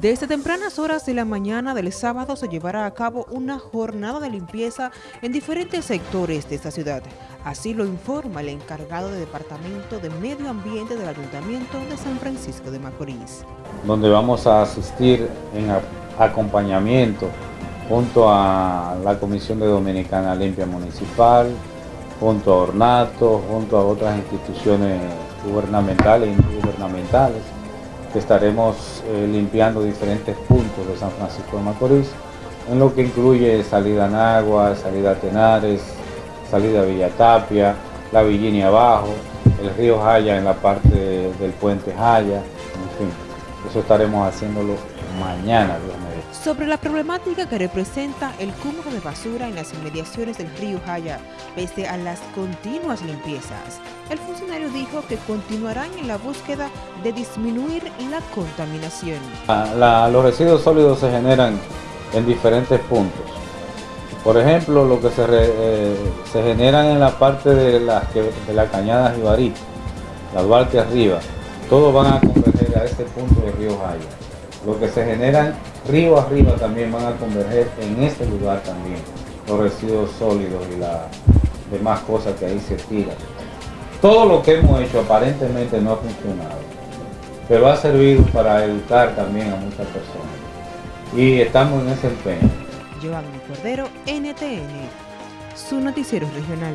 Desde tempranas horas de la mañana del sábado se llevará a cabo una jornada de limpieza en diferentes sectores de esta ciudad. Así lo informa el encargado de Departamento de Medio Ambiente del Ayuntamiento de San Francisco de Macorís. Donde vamos a asistir en acompañamiento junto a la Comisión de Dominicana Limpia Municipal, junto a Ornato, junto a otras instituciones gubernamentales y no gubernamentales estaremos eh, limpiando diferentes puntos de San Francisco de Macorís, en lo que incluye salida a Nagua, salida a Tenares, salida a Villatapia, la Virginia Abajo, el río Jaya en la parte del puente Jaya, en fin, eso estaremos haciéndolo mañana, Dios Sobre la problemática que representa el cúmulo de basura en las inmediaciones del río Jaya, pese a las continuas limpiezas, el funcionario dijo que continuarán en la búsqueda de disminuir la contaminación. los residuos sólidos se generan en diferentes puntos. Por ejemplo, lo que se, eh, se generan en la parte de la, de la cañada Jibarita, la Duarte arriba, todos van a converger a este punto del río Jaya. Lo que se generan río arriba también van a converger en este lugar también, los residuos sólidos y las demás cosas que ahí se tiran. Todo lo que hemos hecho aparentemente no ha funcionado, pero ha servido para educar también a muchas personas. Y estamos en ese empeño. Giovanni Cordero, NTN, su noticiero regional.